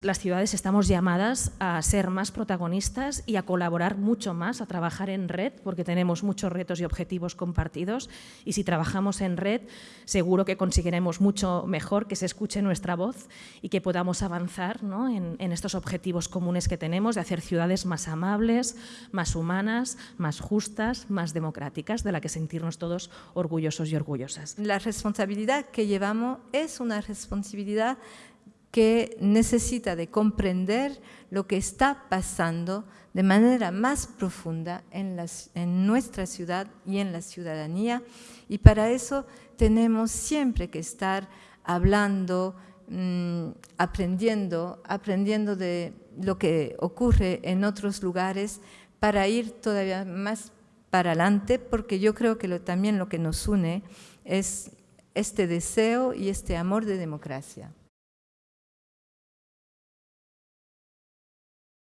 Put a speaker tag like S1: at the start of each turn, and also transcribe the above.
S1: Las ciudades estamos llamadas a ser más protagonistas y a colaborar mucho más, a trabajar en red, porque tenemos muchos retos y objetivos compartidos y si trabajamos en red seguro que conseguiremos mucho mejor que se escuche nuestra voz y que podamos avanzar en, en, estos objetivos comunes que tenemos de hacer ciudades más amables, más humanas, más justas, más democráticas, de la que sentirnos todos orgullosos y orgullosas.
S2: La responsabilidad que llevamos es una responsabilidad que necesita de comprender lo que está pasando de manera más profunda en, nuestra ciudad y en la ciudadanía y para eso tenemos siempre que estar hablando, mm, aprendiendo, aprendiendo de lo que ocurre en otros lugares para ir todavía más para adelante porque yo creo que también lo que nos une es este deseo y este amor de democracia.